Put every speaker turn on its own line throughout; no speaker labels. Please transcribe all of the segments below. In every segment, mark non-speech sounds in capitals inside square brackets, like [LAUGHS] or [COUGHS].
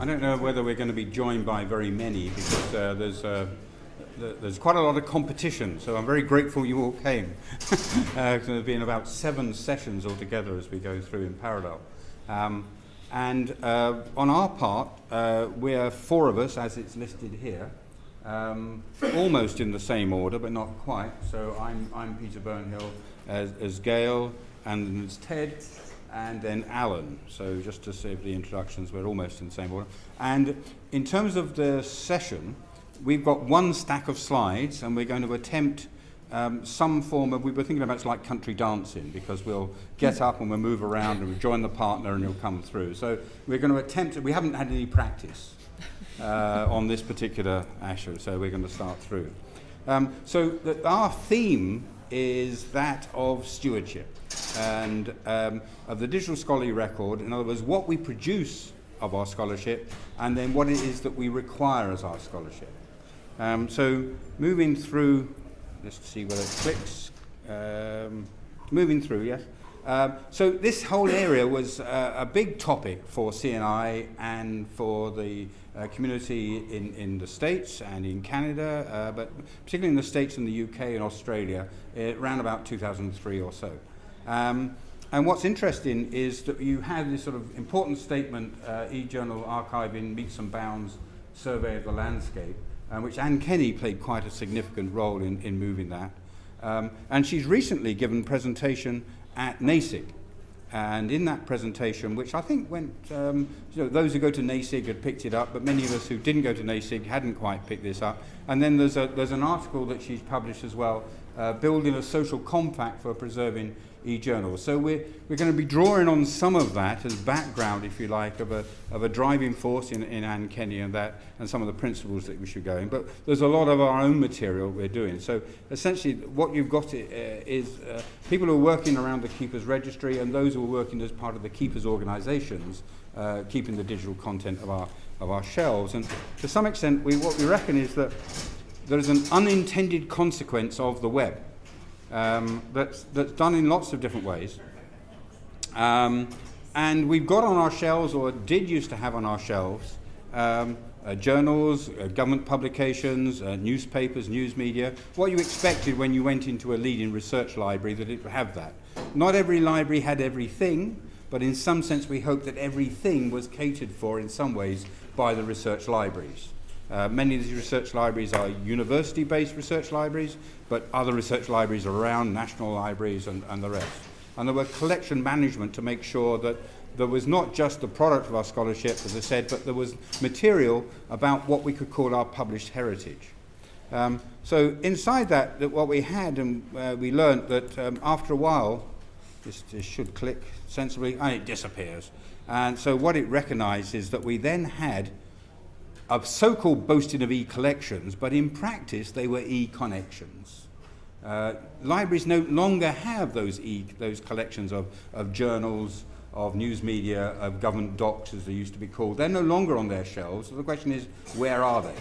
I don't know whether we're going to be joined by very many because uh, there's uh, there's quite a lot of competition, so I'm very grateful you all came. [LAUGHS] uh, there's been about seven sessions altogether as we go through in parallel. Um, and uh, on our part, uh, we're four of us, as it's listed here, um, almost in the same order, but not quite. So I'm, I'm Peter Burnhill as, as Gaëlle, and there's Ted, and then Alan. So just to save the introductions, we're almost in the same order. And in terms of the session, we've got one stack of slides, and we're going to attempt um, some form of, we were thinking about it's like country dancing because we'll get up and we'll move around and we'll join the partner and he'll come through. So we're going to attempt, we haven't had any practice uh, on this particular Asher, so we're going to start through. Um, so the, our theme is that of stewardship and um, of the digital scholarly record, in other words, what we produce of our scholarship and then what it is that we require as our scholarship. Um, so moving through, let's see whether it clicks. Um, moving through, yes. Um, so this whole area was uh, a big topic for CNI and for the community in, in the States and in Canada, uh, but particularly in the States and the UK and Australia, around about 2003 or so. Um, and what's interesting is that you had this sort of important statement, uh, e-journal archiving metes and bounds survey of the landscape, uh, which Anne Kenney played quite a significant role in, in moving that. Um, and she's recently given presentation at NASIG, and in that presentation, which I think went, um, you know, those who go to NASIG had picked it up, but many of us who didn't go to NASIG hadn't quite picked this up. And then there's, a, there's an article that she's published as well, uh, building a social compact for preserving e-journals. So we're, we're going to be drawing on some of that as background, if you like, of a, of a driving force in, in Anne Kenney and that, and some of the principles that we should go in. But there's a lot of our own material we're doing. So essentially what you've got uh, is uh, people who are working around the Keepers Registry and those who are working as part of the Keepers organisations, uh, keeping the digital content of our, of our shelves. And to some extent, we, what we reckon is that there is an unintended consequence of the web um, that's, that's done in lots of different ways. Um, and we've got on our shelves, or did used to have on our shelves, um, uh, journals, uh, government publications, uh, newspapers, news media, what you expected when you went into a leading research library that it would have that. Not every library had everything, but in some sense we hope that everything was catered for in some ways by the research libraries. Uh, many of these research libraries are university-based research libraries, but other research libraries are around, national libraries and, and the rest. And there were collection management to make sure that there was not just the product of our scholarship, as I said, but there was material about what we could call our published heritage. Um, so inside that, that, what we had, and uh, we learned that um, after a while, this, this, should click sensibly, and it disappears. And so what it recognized is that we then had of so-called boasting of e-collections, but in practice they were e-connections. Uh, libraries no longer have those, e those collections of, of journals, of news media, of government docs as they used to be called. They're no longer on their shelves. So the question is, where are they?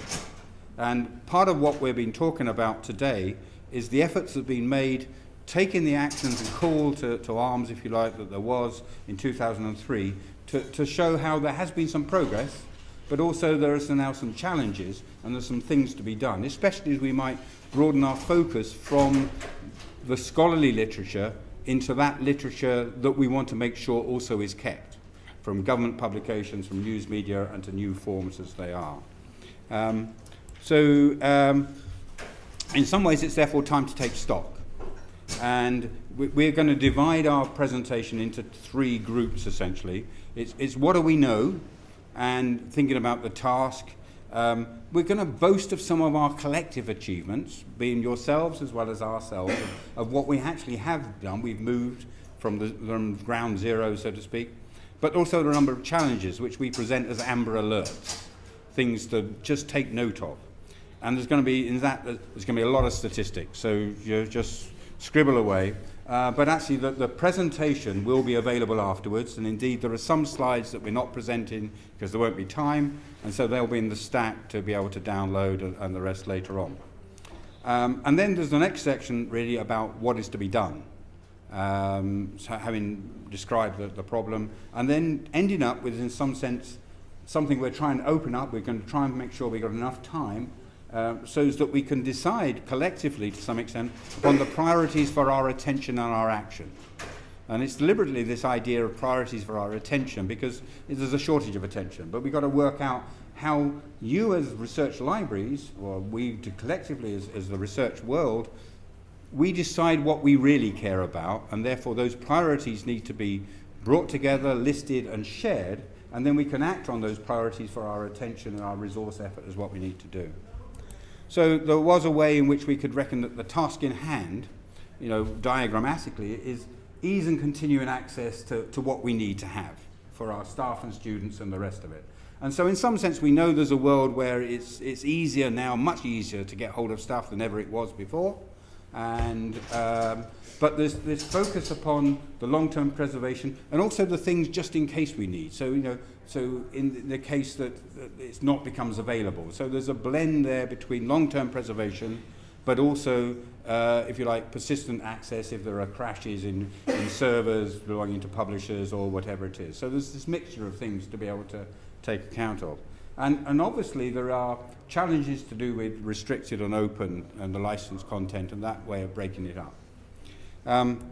And part of what we've been talking about today is the efforts that have been made taking the actions and call to, to arms, if you like, that there was in 2003 to, to show how there has been some progress, but also there are now some challenges and there's some things to be done, especially as we might broaden our focus from the scholarly literature into that literature that we want to make sure also is kept, from government publications, from news media, and to new forms as they are. Um, so, um, in some ways, it's therefore time to take stock. And we're going to divide our presentation into three groups, essentially. It's, it's what do we know, and thinking about the task. Um, we're going to boast of some of our collective achievements, being yourselves as well as ourselves, of, of what we actually have done. We've moved from the from ground zero, so to speak, but also the number of challenges which we present as amber alerts, things to just take note of. And there's going to be, in that, there's going to be a lot of statistics, so you just scribble away. Uh, but actually the, the presentation will be available afterwards and indeed there are some slides that we're not presenting because there won't be time and so they'll be in the stack to be able to download and, and the rest later on. Um, and then there's the next section really about what is to be done. Um, so having described the, the problem and then ending up with in some sense something we're trying to open up. We're going to try and make sure we've got enough time uh, so that we can decide collectively to some extent on the priorities for our attention and our action. And it's deliberately this idea of priorities for our attention because there's a shortage of attention. But we've got to work out how you as research libraries, or we collectively as, as the research world, we decide what we really care about and therefore those priorities need to be brought together, listed and shared and then we can act on those priorities for our attention and our resource effort as what we need to do. So there was a way in which we could reckon that the task in hand, you know, diagrammatically, is ease and continuing access to, to what we need to have for our staff and students and the rest of it. And so in some sense we know there's a world where it's, it's easier now, much easier to get hold of stuff than ever it was before. And, um, but there's this focus upon the long-term preservation and also the things just in case we need. So, you know, so in the case that, it's not becomes available. So there's a blend there between long-term preservation but also, uh, if you like, persistent access if there are crashes in, in servers belonging to publishers or whatever it is. So there's this mixture of things to be able to take account of. And, and obviously there are challenges to do with restricted and open and the licensed content and that way of breaking it up. Um,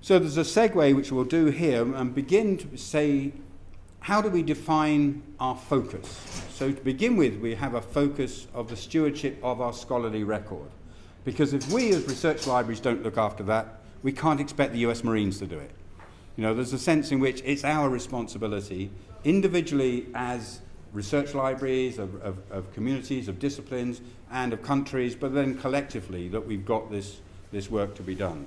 so there's a segue which we'll do here and begin to say, how do we define our focus? So to begin with, we have a focus of the stewardship of our scholarly record. Because if we as research libraries don't look after that, we can't expect the US Marines to do it. You know, there's a sense in which it's our responsibility, individually as research libraries, of, of, of, communities, of disciplines, and of countries, but then collectively that we've got this, this work to be done.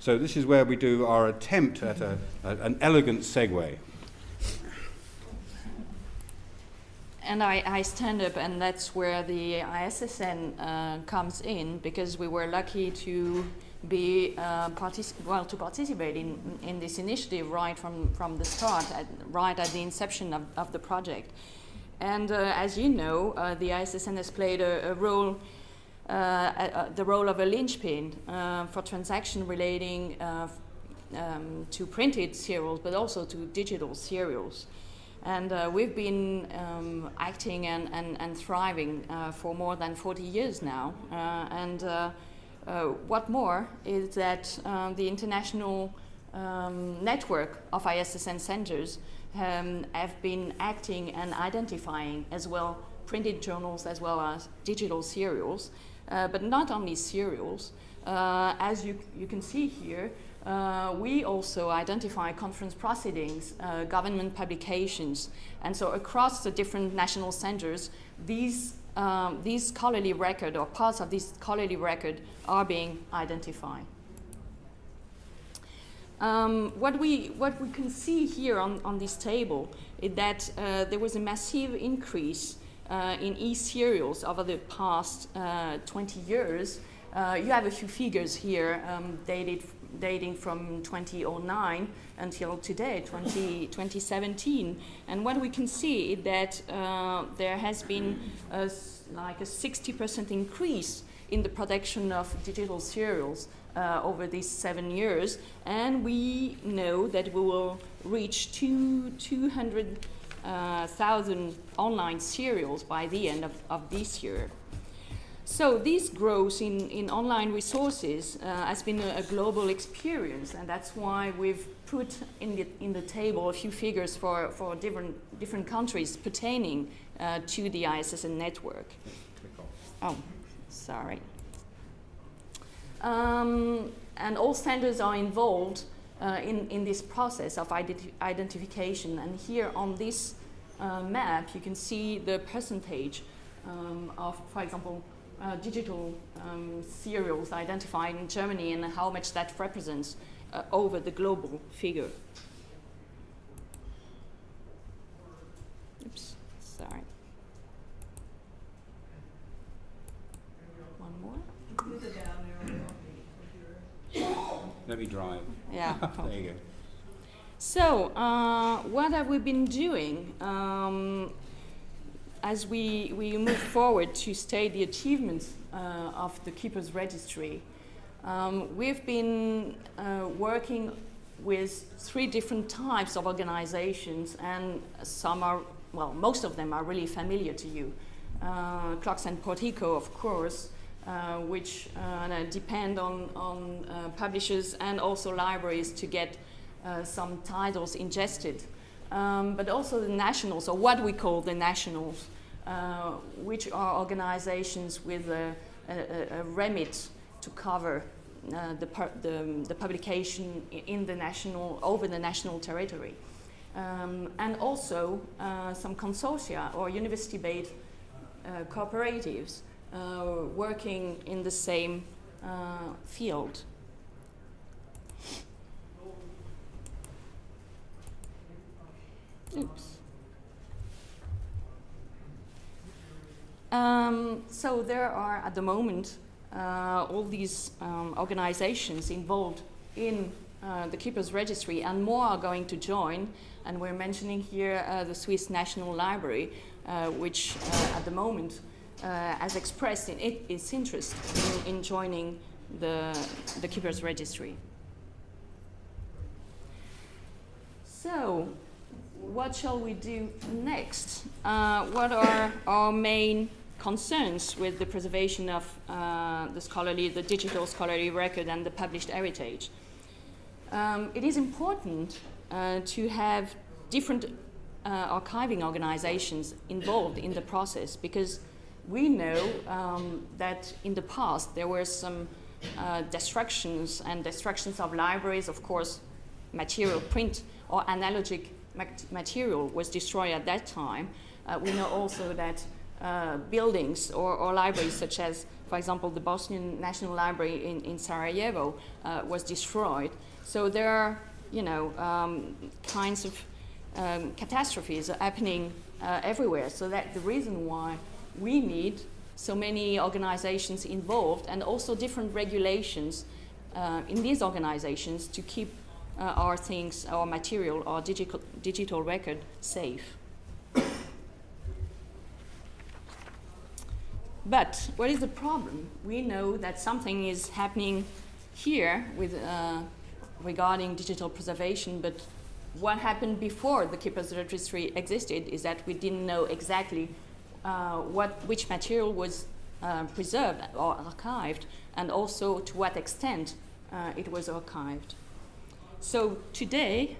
So this is where we do our attempt at a, a, an elegant segue.
And I, I, stand up, and that's where the ISSN uh, comes in, because we were lucky to be uh, well to participate in in this initiative right from from the start, at, right at the inception of, of the project. And uh, as you know, uh, the ISSN has played a, a role, uh, the role of a linchpin uh, for transaction relating um, to printed serials, but also to digital serials. And uh, we've been um, acting and, and, and thriving for more than 40 years now. and what more is that the international um, network of ISSN centers um, have been acting and identifying as well printed journals as well as digital serials, uh, but not only serials. Uh, as you, you can see here, uh, we also identify conference proceedings, uh, government publications, and so across the different national centers, these, um, these scholarly record or parts of this scholarly record are being identified. Um, what, we, what we can see here on, on this table is that uh, there was a massive increase uh, in e-serials over the past uh, 20 years. Uh, you have a few figures here um, dated, dating from 2009 until today, 20, 2017. And what we can see is that uh, there has been a, like a 60% increase in the production of digital serials uh, over these seven years, and we know that we will reach two, 200,000 uh, online serials by the end of, of this year. So this growth in, in online resources uh, has been a, a, global experience, and that's why we've put in the, in the table a few figures for, for different, different countries pertaining uh, to the ISSN network. Oh, sorry. Um, and all standards are involved uh, in, in this process of identi identification. And here on this uh, map, you can see the percentage um, of, for example, uh, digital um, serials identified in Germany and how much that represents uh, over the global figure. Oops, sorry. One more.
Let me drive.
Yeah. [LAUGHS]
there you go.
So, uh, what have we been doing um, as we, we move forward to state the achievements uh, of the Keepers Registry? Um, we've been uh, working with three different types of organizations, and some are well, most of them are really familiar to you. Uh, CLOCKSS and Portico, of course, uh, which uh, depend on, on uh, publishers and also libraries to get uh, some titles ingested. Um, but also the nationals, or what we call the nationals, uh, which are organizations with a, a, a remit to cover uh, the, the, the, publication in the national, over the national territory. Um, and also uh, some consortia or university-based uh, cooperatives uh, working in the same uh, field. Oops. Um, so there are at the moment uh, all these um, organizations involved in uh, the Keepers Registry and more are going to join and we're mentioning here uh, the Swiss National Library uh, which uh, at the moment uh, has expressed in it, its interest in, in joining the, the Keepers Registry. So, what shall we do next? Uh, what are our main concerns with the preservation of uh, the scholarly, the digital scholarly record and the published heritage? Um, it is important uh, to have different uh, archiving organizations involved in the process because we know um, that in the past there were some uh, destructions and destructions of libraries, of course, material, print or analogic material was destroyed at that time. Uh, we know also that uh, buildings or, or, libraries such as, for example, the Bosnian National Library in, in Sarajevo uh, was destroyed. So there are, you know, um, kinds of um, catastrophes happening uh, everywhere. So that the reason why we need so many organizations involved and also different regulations uh, in these organizations to keep our things, our material, our digital, digital record safe. but what is the problem? We know that something is happening here with, uh, regarding digital preservation, but what happened before the Keepers Registry existed is that we didn't know exactly uh, what, which material was uh, preserved or archived, and also to what extent uh, it was archived. So today,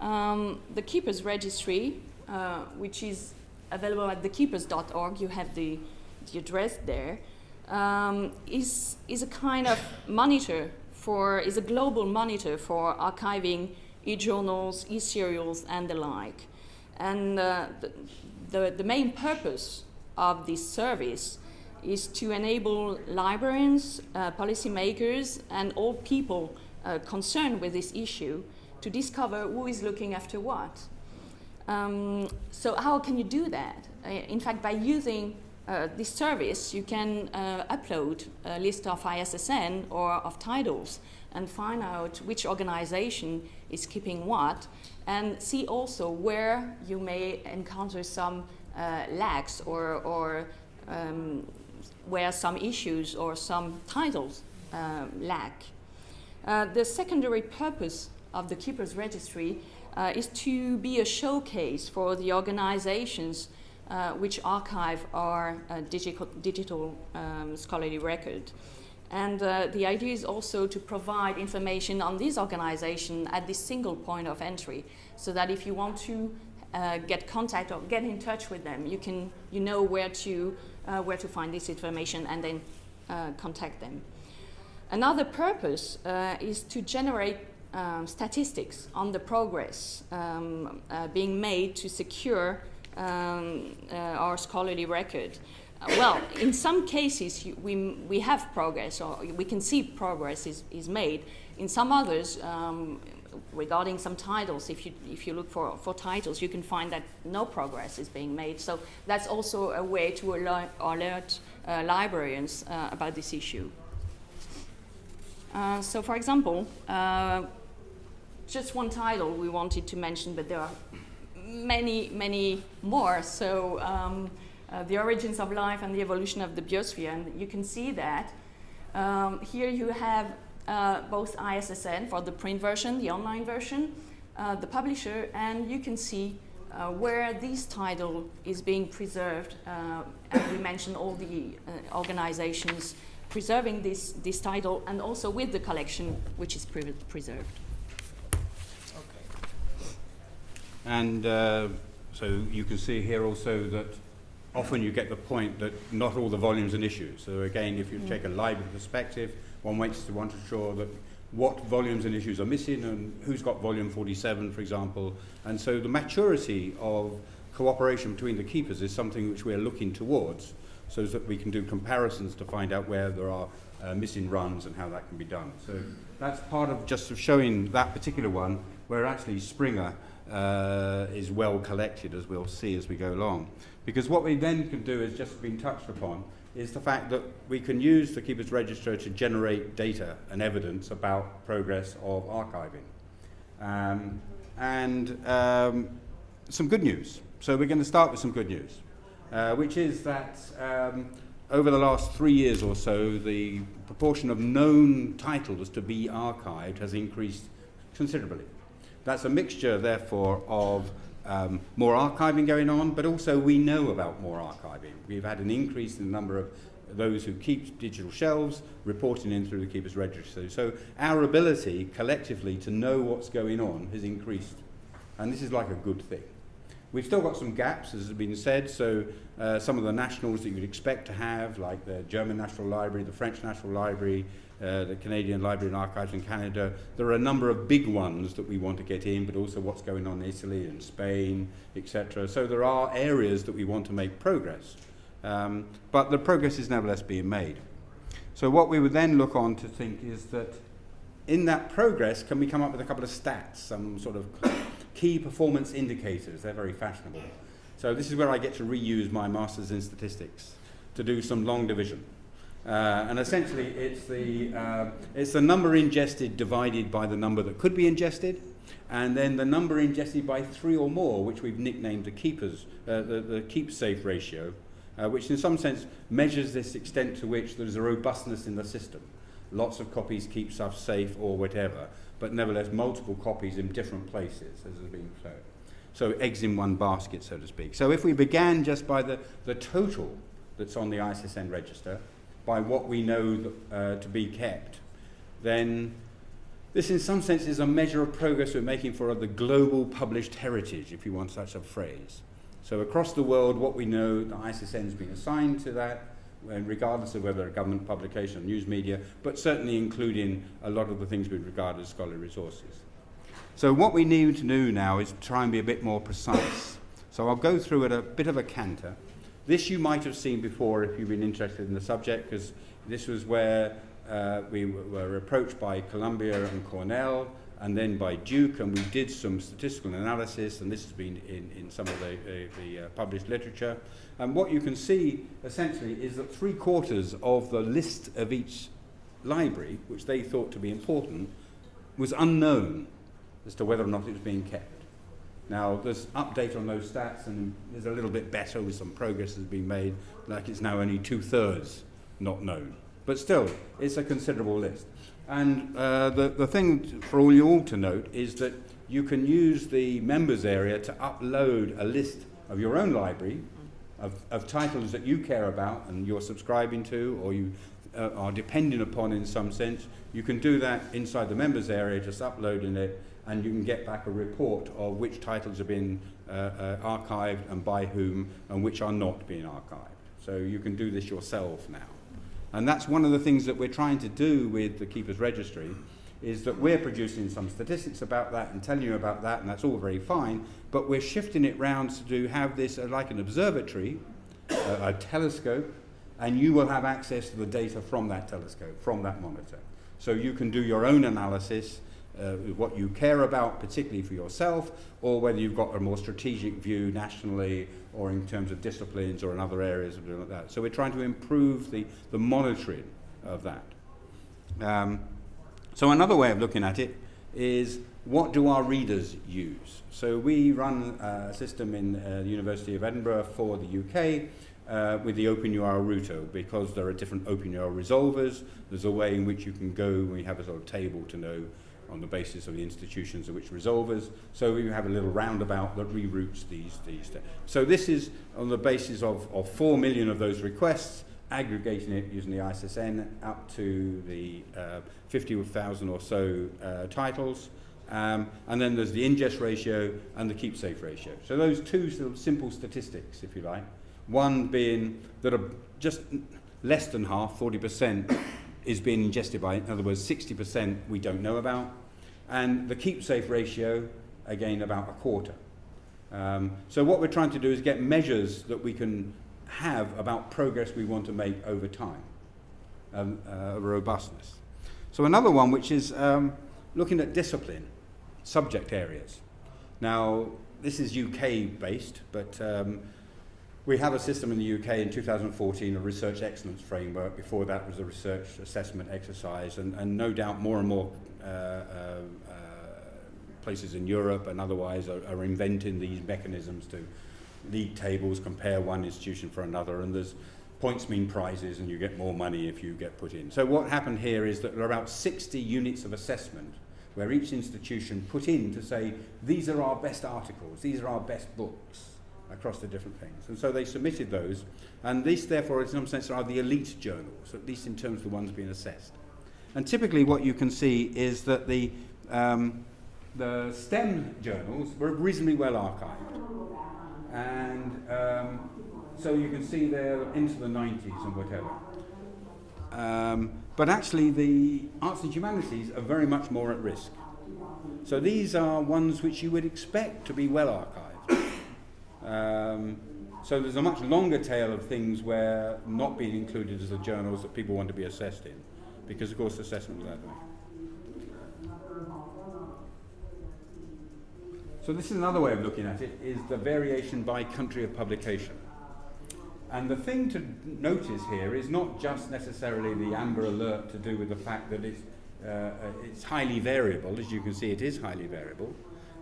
um, the Keepers Registry, uh, which is available at thekeepers.org, you have the, the address there, um, is is, a kind of monitor for, is a global monitor for archiving e-journals, e-serials, and the like. And uh, the, the, the, main purpose of this service is to enable librarians, uh, policymakers, and all people uh, concerned with this issue to discover who is looking after what. Um, so how can you do that? Uh, in fact, by using uh, this service, you can uh, upload a list of ISSN or of titles and find out which organization is keeping what, and see also where you may encounter some uh, lags or, or um, where some issues or some titles um, lack. Uh, the secondary purpose of the Keepers Registry uh, is to be a showcase for the organizations uh, which archive our uh, digital, digital um, scholarly record. And uh, the idea is also to provide information on these organizations at this single point of entry, so that if you want to get contact or get in touch with them, you can you know where to where to find this information and then contact them. Another purpose uh, is to generate um, statistics on the progress um, uh, being made to secure um, our scholarly record well, in some cases, we, we have progress, or we can see progress is, is made. In some others, um, regarding some titles, if you, if you look for, for titles, you can find that no progress is being made. So that's also a way to alert, alert uh, librarians uh, about this issue. Uh, so for example, uh, just one title we wanted to mention, but there are many, many more. So um, uh, the origins of life and the evolution of the biosphere. And you can see that. Um, here you have uh, both ISSN for the print version, the online version, uh, the publisher, and you can see where this title is being preserved, and we mentioned all the organizations preserving this, this title, and also with the collection which is pre preserved.
And uh, so you can see here also that often you get the point that not all the volumes and issues. So again, if you mm. take a library perspective, one wants to want to ensure that what volumes and issues are missing and who's got volume 47, for example. And so the maturity of cooperation between the keepers is something which we're looking towards so that we can do comparisons to find out where there are uh, missing runs and how that can be done. So that's part of just showing that particular one where actually Springer uh, is well collected, as we'll see as we go along. Because what we then can do is just been touched upon is the fact that we can use the Keeper's Register to generate data and evidence about progress of archiving. Um, and um, some good news. So we're going to start with some good news, uh, which is that um, over the last three years or so, the proportion of known titles to be archived has increased considerably. That's a mixture, therefore, of um, more archiving going on, but also we know about more archiving. We've had an increase in the number of those who keep digital shelves reporting in through the Keeper's Register. So our ability collectively to know what's going on has increased. And this is like a good thing. We've still got some gaps, as has been said, so uh, some of the nationals that you would expect to have, like the German National Library, the French National Library, uh, the Canadian Library and Archives in Canada. There are a number of big ones that we want to get in, but also what's going on in Italy and Spain, etc. So there are areas that we want to make progress. Um, but the progress is nevertheless being made. So what we would then look on to think is that in that progress, can we come up with a couple of stats, some sort of key performance indicators? They're very fashionable. So this is where I get to reuse my master's in statistics to do some long division. Uh, and essentially, it's the, uh, it's the number ingested divided by the number that could be ingested, and then the number ingested by three or more, which we've nicknamed the keepers, uh, the, the keep safe ratio, uh, which in some sense measures this extent to which there's a robustness in the system. Lots of copies keep stuff safe or whatever, but nevertheless multiple copies in different places, as has been shown. So eggs in one basket, so to speak. So if we began just by the, the total that's on the ISSN register, by what we know uh, to be kept, then this in some sense is a measure of progress we're making for the global published heritage, if you want such a phrase. So across the world, what we know, the ISSN has been assigned to that, regardless of whether a government publication news media, but certainly including a lot of the things we regard as scholarly resources. So what we need to do now is try and be a bit more precise. So I'll go through at a bit of a canter, this you might have seen before if you've been interested in the subject, because this was where uh, we were approached by Columbia and Cornell, and then by Duke, and we did some statistical analysis, and this has been in, in some of the, uh, the uh, published literature. And what you can see, essentially, is that three quarters of the list of each library, which they thought to be important, was unknown as to whether or not it was being kept. Now, there's update on those stats, and there's a little bit better with some progress has been made, like it's now only two-thirds not known. But still, it's a considerable list. And uh, the, the thing for all you all to note is that you can use the members area to upload a list of your own library of, of titles that you care about and you're subscribing to or you uh, are depending upon in some sense. You can do that inside the members area, just uploading it and you can get back a report of which titles have been uh, uh, archived and by whom and which are not being archived. So you can do this yourself now. And that's one of the things that we're trying to do with the Keeper's Registry is that we're producing some statistics about that and telling you about that, and that's all very fine, but we're shifting it round to do, have this uh, like an observatory, uh, a telescope, and you will have access to the data from that telescope, from that monitor. So you can do your own analysis uh, what you care about, particularly for yourself, or whether you've got a more strategic view nationally or in terms of disciplines or in other areas of like that. So we're trying to improve the, the monitoring of that. Um, so another way of looking at it is what do our readers use? So we run a system in uh, the University of Edinburgh for the UK uh, with the OpenURL router because there are different OpenURL resolvers. There's a way in which you can go, we have a sort of table to know on the basis of the institutions of which resolvers. So we have a little roundabout that reroutes these. these so this is on the basis of, of 4 million of those requests, aggregating it using the ISSN up to the uh, 50,000 or so uh, titles. Um, and then there's the ingest ratio and the keep safe ratio. So those two sort of simple statistics, if you like. One being that a, just less than half, 40%, is being ingested by, in other words, 60% we don't know about. And the keep safe ratio, again, about a quarter. Um, so what we're trying to do is get measures that we can have about progress we want to make over time, um, uh, robustness. So another one, which is um, looking at discipline, subject areas. Now, this is UK based, but um, we have a system in the UK in 2014, a research excellence framework. Before that was a research assessment exercise, and, and no doubt more and more Uh, uh, uh, places in Europe and otherwise are, are inventing these mechanisms to league tables, compare one institution for another, and there's points mean prizes, and you get more money if you get put in. So what happened here is that there are about 60 units of assessment where each institution put in to say, these are our best articles, these are our best books across the different things. And so they submitted those, and these, therefore, in some sense, are the elite journals, at least in terms of the ones being assessed. And typically, what you can see is that the, um, the STEM journals were reasonably well archived. And um, so you can see they're into the 90s and whatever. Um, but actually, the arts and humanities are very much more at risk. So these are ones which you would expect to be well archived. Um, so there's a much longer tail of things where not being included as the journals that people want to be assessed in, because of course assessment that way. So this is another way of looking at it, is the variation by country of publication. And the thing to notice here is not just necessarily the amber alert to do with the fact that it's, uh, it's highly variable, as you can see it is highly variable,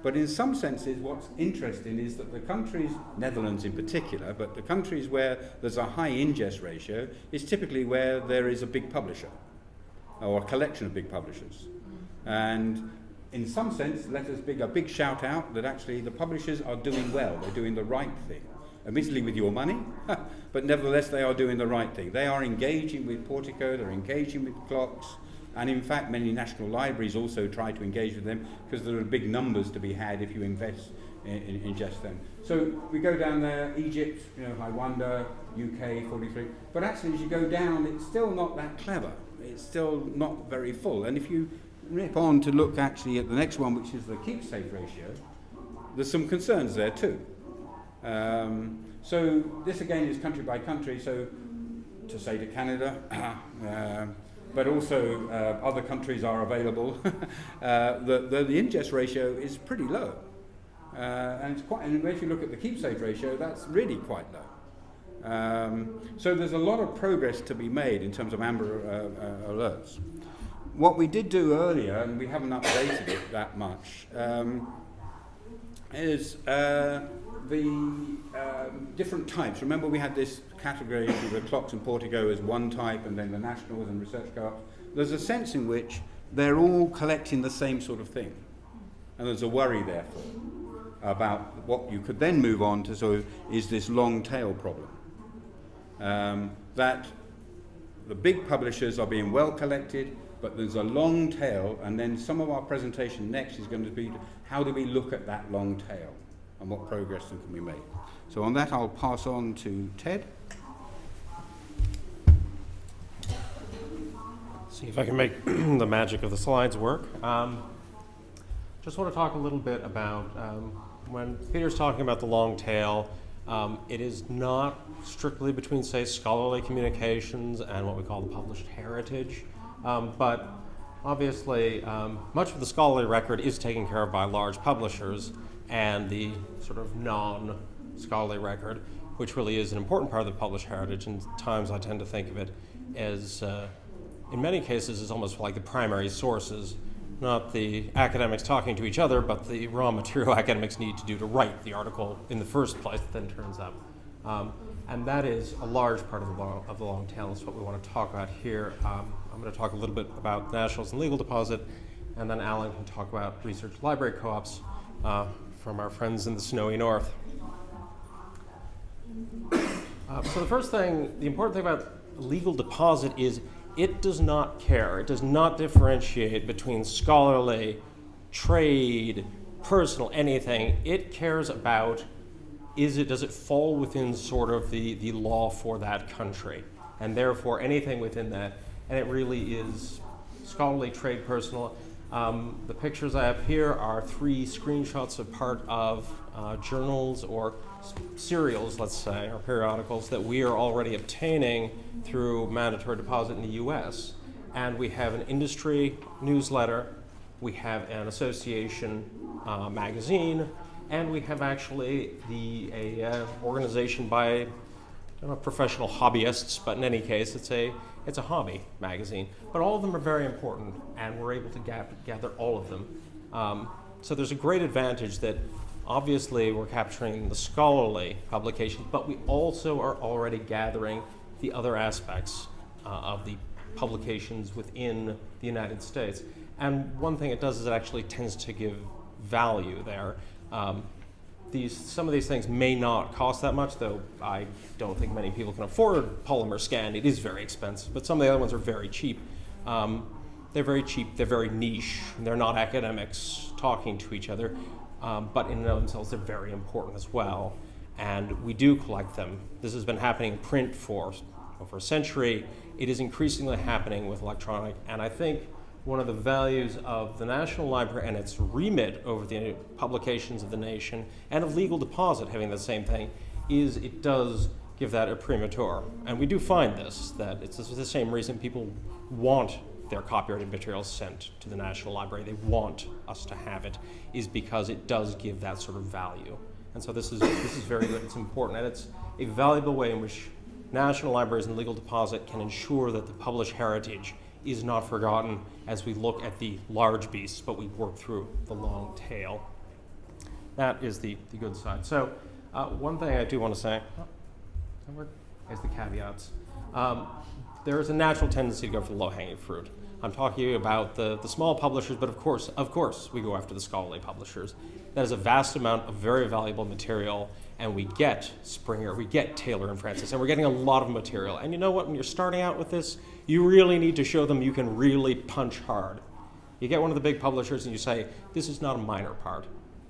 but in some senses, what's interesting is that the countries, Netherlands in particular, but the countries where there's a high ingest ratio is typically where there is a big publisher or a collection of big publishers. And in some sense, let us big a big shout out that actually the publishers are doing well. They're doing the right thing. Admittedly with your money, [LAUGHS] but nevertheless they are doing the right thing. They are engaging with Portico, they're engaging with CLOCKSS, and in fact, many national libraries also try to engage with them because there are big numbers to be had if you invest in, in, them. So we go down there, Egypt, you know, Rwanda, UK, 43. But actually, as you go down, it's still not that clever. It's still not very full. And if you rip on to look actually at the next one, which is the keep safe ratio, there's some concerns there too. Um, so this again is country by country. So to say to Canada, [COUGHS] uh, but also uh, other countries are available, [LAUGHS] uh, the, the, the, ingest ratio is pretty low. Uh, and it's quite, and if you look at the keep safe ratio, that's really quite low. Um, so there's a lot of progress to be made in terms of amber uh, uh, alerts. What we did do earlier, and we haven't updated it that much, um, is uh, the um, different types. Remember we had this category with the CLOCKSS and Portico as one type and then the nationals and research co-ops. There's a sense in which they're all collecting the same sort of thing. And there's a worry, therefore, about what you could then move on to so is this long tail problem. Um, that the big publishers are being well collected, but there's a long tail, and then some of our presentation next is going to be how do we look at that long tail and what progress can we make. So on that, I'll pass on to Ted.
See if I can make [CLEARS THROAT] the magic of the slides work. Um, just want to talk a little bit about um, when Peter's talking about the long tail, um, it is not strictly between, say, scholarly communications and what we call the published heritage, um, but obviously um, much of the scholarly record is taken care of by large publishers, and the sort of non scholarly record, which really is an important part of the published heritage. And times I tend to think of it as, uh, in many cases, is almost like the primary sources, not the academics talking to each other, but the raw [LAUGHS] material academics need to do to write the article in the first place that then turns up. Um, and that is a large part of the long, of the long tail. That's what we want to talk about here. Um, I'm going to talk a little bit about nationals and legal deposit, and then Alan can talk about research library co-ops uh, from our friends in the snowy north. Uh, so the first thing, the important thing about legal deposit is it does not care. It does not differentiate between scholarly, trade, personal, anything. It cares about is it does it fall within sort of the, the law for that country? And therefore anything within that. And it really is scholarly, trade, personal. Um, the pictures I have here are three screenshots of part of uh, journals or serials, let's say, or periodicals that we are already obtaining through mandatory deposit in the US. And we have an industry newsletter, we have an association uh, magazine, and we have actually the a, uh, organization by know, professional hobbyists, but in any case, it's a it's a hobby magazine, but all of them are very important, and we're able to gap, gather all of them. Um, so there's a great advantage that obviously we're capturing the scholarly publications, but we also are already gathering the other aspects uh, of the publications within the United States. And one thing it does is it actually tends to give value there. Um, these, some of these things may not cost that much, though I don't think many people can afford polymer scan. It is very expensive, but some of the other ones are very cheap. Um, they're very cheap, they're very niche, they're not academics talking to each other, um, but in and of themselves, they're very important as well. And we do collect them. This has been happening in print for over a century. It is increasingly happening with electronic, and I think one of the values of the National Library and its remit over the publications of the nation and of legal deposit having the same thing is it does give that imprimatur. And we do find this, that it's the same reason people want their copyrighted materials sent to the National Library. They want us to have it, is because it does give that sort of value. And so this is, this is very good, it's important, and it's a valuable way in which national libraries and legal deposit can ensure that the published heritage is not forgotten as we look at the large beasts, but we work through the long tail. That is the, the good side. So, uh, one thing I do want to say is the caveats. Um, there is a natural tendency to go for the low hanging fruit. I'm talking about the, the small publishers, but of course, of course, we go after the scholarly publishers. That is a vast amount of very valuable material, and we get Springer, we get Taylor and Francis, and we're getting a lot of material. And you know what? When you're starting out with this, you really need to show them you can really punch hard. You get one of the big publishers and you say, this is not a minor part.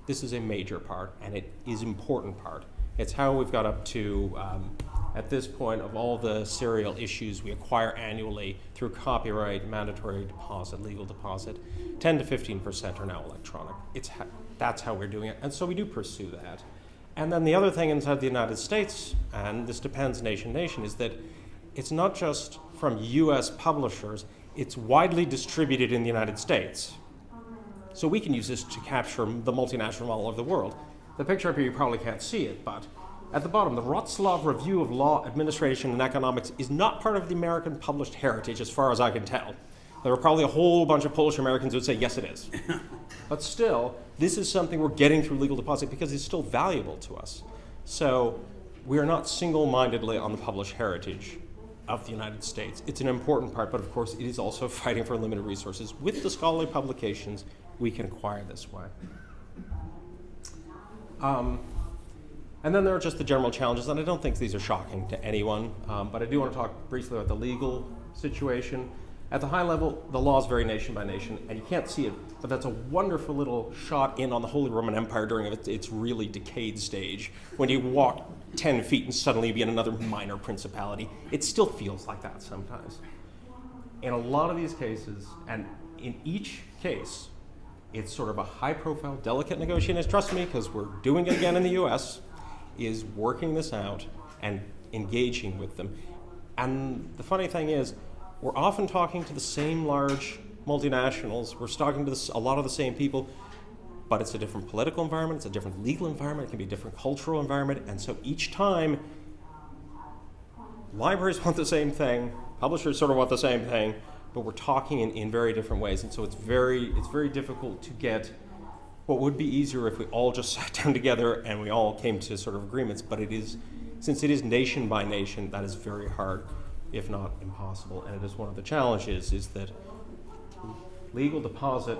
This is a major part, and it is important part. It's how we've got up to, um, at this point, of all the serial issues we acquire annually through copyright, mandatory deposit, legal deposit, 10 to 15% are now electronic. It's ha that's how we're doing it, and so we do pursue that. And then the other thing inside the United States, and this depends nation nation, is that it's not just from US publishers, it's widely distributed in the United States. So we can use this to capture the multinational model of the world. The picture up here, you probably can't see it, but at the bottom, the Wroclaw Review of Law, Administration, and Economics is not part of the American published heritage, as far as I can tell. There are probably a whole bunch of Polish Americans who would say, yes, it is. [LAUGHS] but still, this is something we're getting through legal deposit because it's still valuable to us. So we are not single mindedly on the published heritage of the United States. It's an important part, but of course it is also [LAUGHS] fighting for limited resources. With the scholarly publications, we can acquire this way. Um, and then there are just the general challenges, and I don't think these are shocking to anyone, um, but I do want to talk briefly about the legal situation. At the high level, the law is very nation by nation, and you can't see it, but that's a wonderful little shot in on the Holy Roman Empire during its, its really decayed stage. When you walk 10 feet and suddenly be in another minor principality, it still feels like that sometimes. In a lot of these cases, and in each case, it's sort of a high profile, delicate negotiation. Trust me, because we're doing it again in the US, is working this out and engaging with them. And the funny thing is, we're often talking to the same large multinationals. We're talking to this, a lot of the same people, but it's a different political environment, it's a different legal environment, it can be a different cultural environment, and so each time, libraries [LAUGHS] want the same thing, publishers sort of want the same thing, but we're talking in, in very different ways, and so it's very, it's very difficult to get what would be easier if we all just [LAUGHS] sat down together and we all came to sort of agreements, but it is, since it is nation by nation, that is very hard if not impossible. And it is one of the challenges is that legal deposit,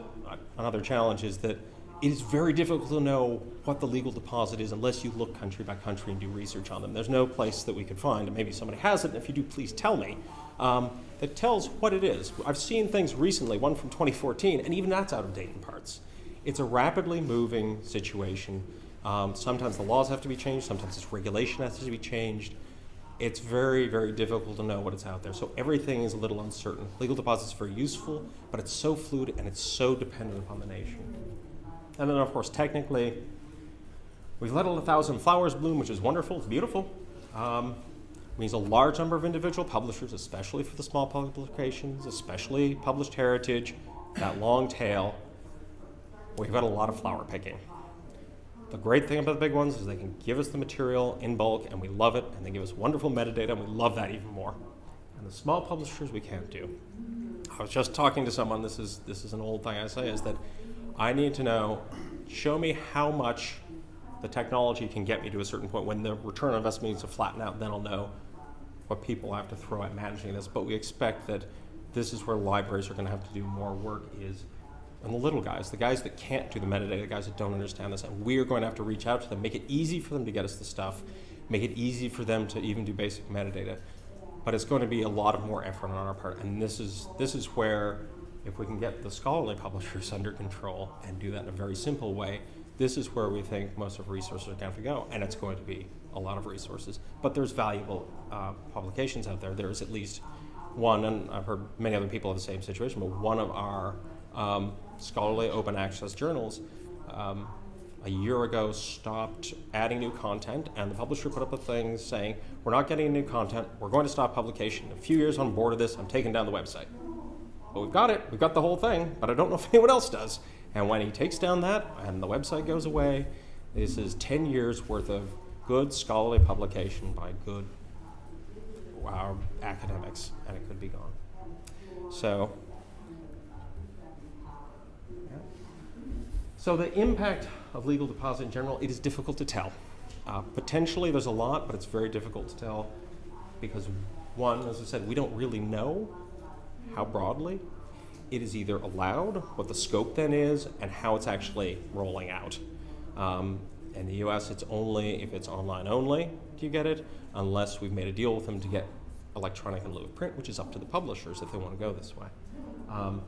another challenge is that it is very difficult to know what the legal deposit is unless you look country by country and do research on them. There's no place that we could find, and maybe somebody has it, and if you do, please tell me, um, that tells what it is. I've seen things recently, one from 2014, and even that's out of date in parts. It's a rapidly moving situation. Um, sometimes the laws have to be changed, sometimes this regulation has to be changed. It's very, very difficult to know what is out there. So everything is a little uncertain. Legal deposits are very useful, but it's so fluid and it's so dependent upon the nation. And then, of course, technically, we've let a thousand flowers bloom, which is wonderful, it's beautiful. Um, means a large number of individual publishers, especially for the small publications, especially published heritage, that long tail. We've got a lot of flower picking. The great thing about the big ones is they can give us the material in bulk and we love it, and they give us wonderful metadata and we love that even more. And the small publishers we can't do. I was just talking to someone, this is, this is an old thing I say, is that I need to know, show me how much the technology can get me to a certain point. When the return on investment needs to flatten out, then I'll know what people have to throw at managing this. But we expect that this is where libraries are going to have to do more work is on the little guys, the guys that can't do the metadata, the guys that don't understand this. And we are going to have to reach out to them, make it easy for them to get us the stuff, make it easy for them to even do basic metadata. But it's going to be a lot of more effort on our part. And this is, this is where, if we can get the scholarly publishers [LAUGHS] under control and do that in a very simple way, this is where we think most of the resources are going to go. And it's going to be a lot of resources. But there's valuable uh, publications out there. There's at least one, and I've heard many other people have the same situation, but one of our um, scholarly open access journals um, a year ago stopped adding new content, and the publisher put up a thing saying, We're not getting new content, we're going to stop publication. A few years on board of this, I'm taking down the website. But we've got it, we've got the whole thing, but I don't know [LAUGHS] if anyone else does. And when he takes down that and the website goes away, this is 10 years worth of good scholarly publication by good our academics, and it could be gone. So, so the impact of legal deposit in general, it is difficult to tell. Uh, potentially, there's a lot, but it's very difficult to tell because one, as I said, we don't really know how broadly it is either allowed, what the scope then is, and how it's actually rolling out. Um, in the US, it's only if it's online only do you get it, unless we've made a deal with them to get electronic in lieu of print, which is up to the publishers if they want to go this way. Um,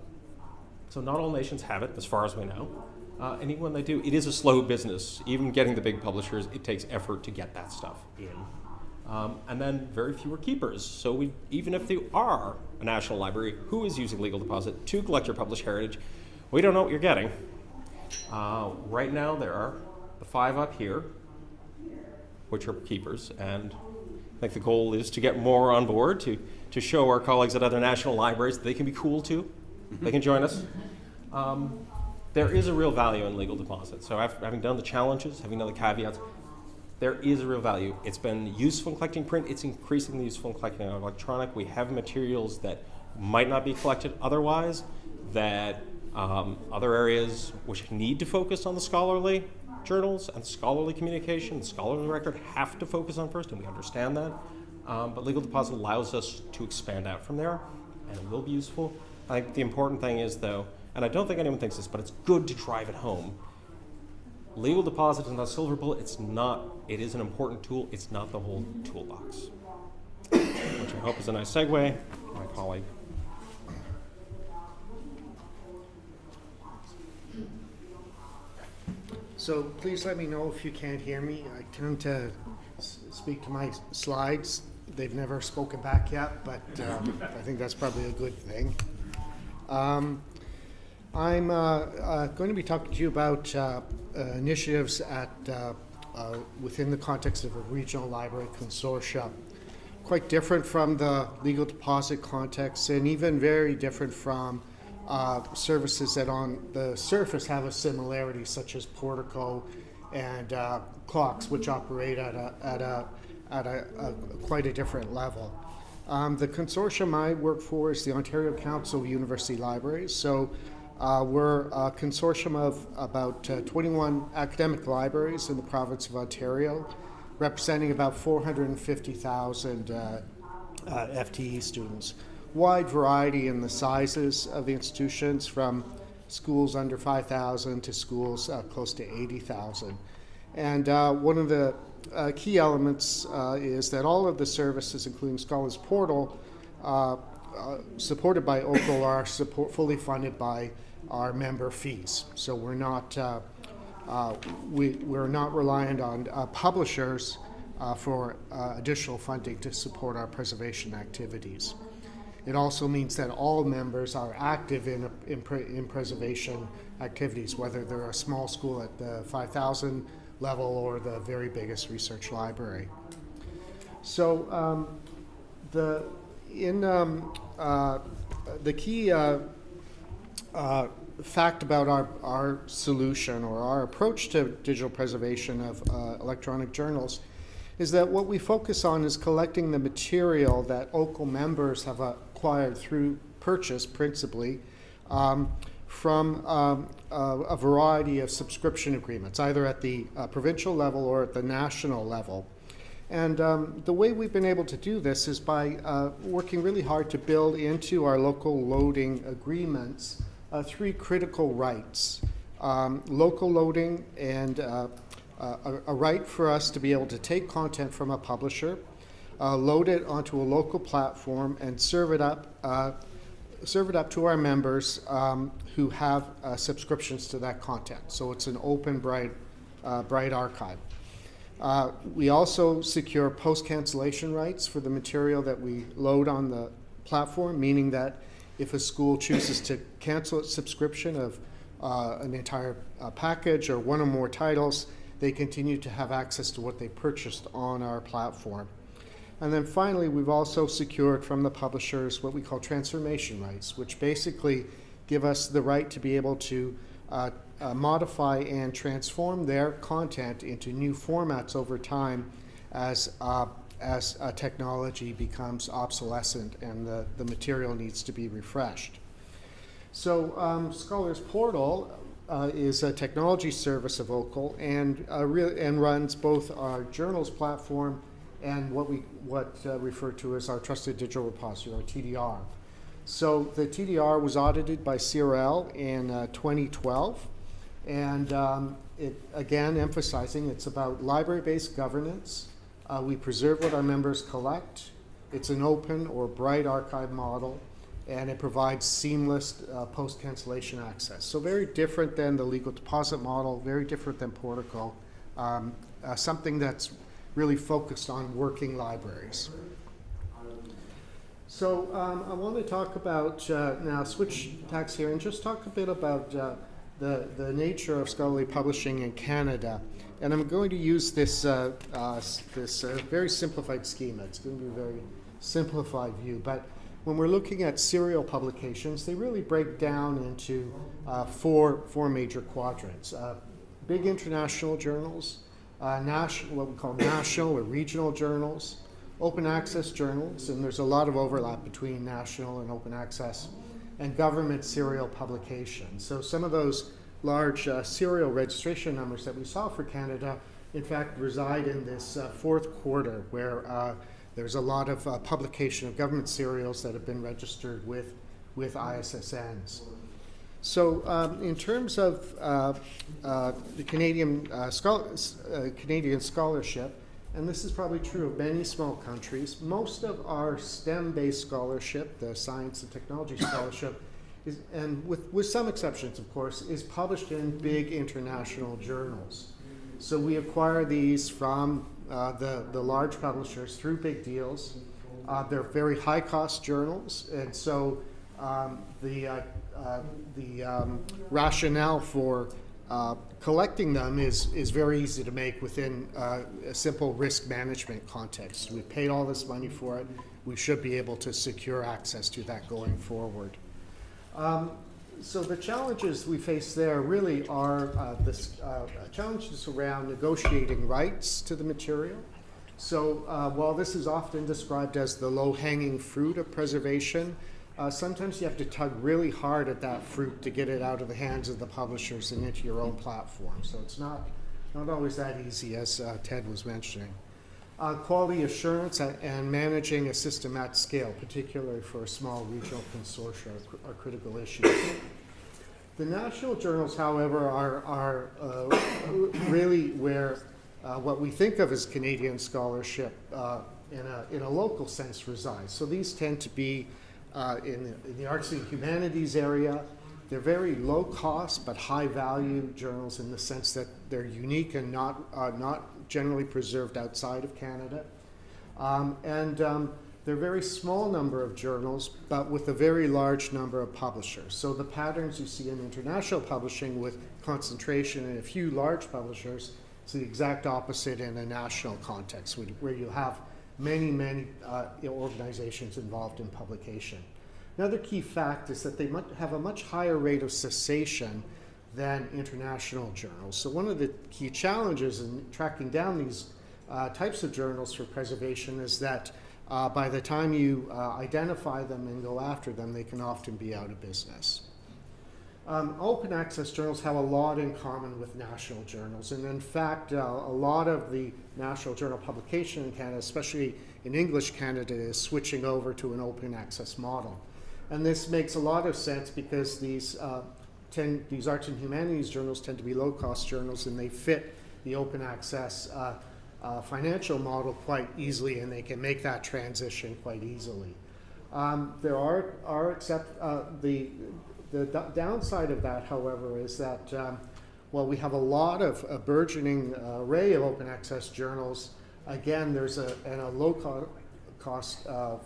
so not all nations have it, as far as we know. Uh, and they do, it is a slow business. Even getting the big publishers, it takes effort to get that stuff in. Um, and then very few are keepers. So we, even if they are a national library, who is using legal deposit to collect your published heritage, we don't know what you're getting. Uh, right now, there are the five up here, which are keepers, and I think the goal is to get more on board to, to show our colleagues at other national libraries that they can be cool too. They can join us. Um, there is a real value in legal deposit. So after having done the challenges, having done the caveats, there is a real value. It's been useful in collecting print. It's increasingly useful in collecting electronic. We have materials that might not be collected otherwise, that um, other areas which need to focus on the scholarly journals and scholarly communication, the scholarly record have to focus on first, and we understand that. Um, but legal deposit allows us to expand out from there, and it will be useful. I think the important thing is, though, and I don't think anyone thinks this, but it's good to drive it home. Legal deposit is not a silver bullet. It's not. It is an important tool. It's not the whole toolbox. Which I hope is a nice segue. My colleague.
So please let me know if you can't hear me. I tend to speak to my slides. They've never spoken back yet, but um, I think that's probably a good thing. Um, I'm uh, uh, going to be talking to you about uh, initiatives at, within the context of a regional library consortia. Quite different from the legal deposit context and even very different from uh, services that on the surface have a similarity, such as Portico and uh, CLOCKSS, which operate at a, at a, at a, a quite a different level. Um, the consortium I work for is the Ontario Council of University Libraries. So uh, we're a consortium of about uh, 21 academic libraries in the province of Ontario, representing about 450,000 uh, uh, FTE students. wide variety in the sizes of the institutions, from schools under 5,000 to schools uh, close to 80,000. And uh, one of the key elements is that all of the services, including Scholars Portal, supported by OCUL, are support, fully funded by our member fees. So we're not uh, uh, we, we're not reliant on uh, publishers uh, for uh, additional funding to support our preservation activities. It also means that all members are active in, in, in preservation activities, whether they're a small school at the 5,000 level or the very biggest research library. So um, the in um, uh, the key uh, fact about our, our solution or our approach to digital preservation of uh, electronic journals is that what we focus on is collecting the material that OCUL members have acquired through purchase principally um, from um, a, a variety of subscription agreements, either at the uh, provincial level or at the national level. And um, the way we've been able to do this is by uh, working really hard to build into our local loading agreements uh, three critical rights um, local loading and uh, uh, a, a, right for us to be able to take content from a publisher, uh, load it onto a local platform, and serve it up. Uh, serve it up to our members um, who have subscriptions to that content. So it's an open, bright, bright archive. Uh, we also secure post cancellation rights for the material that we load on the platform, meaning that if a school chooses to cancel its subscription of uh, an entire uh, package or one or more titles, they continue to have access to what they purchased on our platform. And then finally, we've also secured from the publishers what we call transformation rights, which basically give us the right to be able to uh, uh, modify and transform their content into new formats over time as, as technology becomes obsolescent and the, the material needs to be refreshed. So um, Scholars Portal uh, is a technology service of OCUL and, uh, and runs both our journals platform and what we what uh, refer to as our Trusted Digital Repository, or TDR. So the TDR was audited by CRL in uh, 2012, and um, it again emphasizing it's about library-based governance. Uh, we preserve what our members collect. It's an open or bright archive model, and it provides seamless uh, post-cancellation access. So very different than the legal deposit model, very different than Portico, um, uh, something that's really focused on working libraries. So um, I want to talk about uh, now switch tacks here and just talk a bit about uh, the, the nature of scholarly publishing in Canada. And I'm going to use this, uh, uh, this uh, very simplified schema. It's going to be a very simplified view. But when we're looking at serial publications, they really break down into uh, four, four major quadrants. Uh, big international journals, uh, national, what we call national or regional journals, open access journals, and there's a lot of overlap between national and open access and government serial publications. So some of those large uh, serial registration numbers that we saw for Canada, in fact, reside in this uh, fourth quarter where uh, there's a lot of uh, publication of government serials that have been registered with, with ISSNs. So, um, in terms of uh, uh, the Canadian, Canadian scholarship, and this is probably true of many small countries, most of our STEM based scholarship, the science and technology scholarship, is, and with, with some exceptions, of course, is published in big international journals. So we acquire these from uh, the, the large publishers through big deals. Uh, they're very high cost journals, and so um, the, uh, uh the um, rationale for uh, collecting them is, is very easy to make within uh, a simple risk management context. We paid all this money for it. We should be able to secure access to that going forward. Um, so the challenges we face there really are uh, the uh, challenges around negotiating rights to the material. So uh, while this is often described as the low-hanging fruit of preservation, uh, sometimes you have to tug really hard at that fruit to get it out of the hands of the publishers and into your own platform. So it's not, not always that easy, as uh, Ted was mentioning. Uh, quality assurance and, and managing a system at scale, particularly for a small regional consortia, are, are critical issues. The national journals, however, are, are uh, really where uh, what we think of as Canadian scholarship uh, in, a, in a local sense resides. So these tend to be uh, in, the, in the arts and humanities area. They're very low cost but high value journals in the sense that they're unique and not, uh, not generally preserved outside of Canada. Um, and um, they're a very small number of journals, but with a very large number of publishers. So the patterns you see in international publishing with concentration in a few large publishers is the exact opposite in a national context, where- where you have many, many uh, organizations involved in publication. Another key fact is that they have a much higher rate of cessation than international journals. So one of the key challenges in tracking down these uh, types of journals for preservation is that uh, by the time you uh, identify them and go after them, they can often be out of business. Um, open access journals have a lot in common with national journals, and in fact, uh, a lot of the national journal publication in Canada, especially in English Canada, is switching over to an open access model. And this makes a lot of sense because these, uh, tend, these arts and humanities journals tend to be low cost journals and they fit the open access uh, uh, financial model quite easily and they can make that transition quite easily. Um, there are, are except, uh, the, the downside of that, however, is that um, while we have a lot of a burgeoning array of open access journals, again, there's a, and a low co- cost, uh,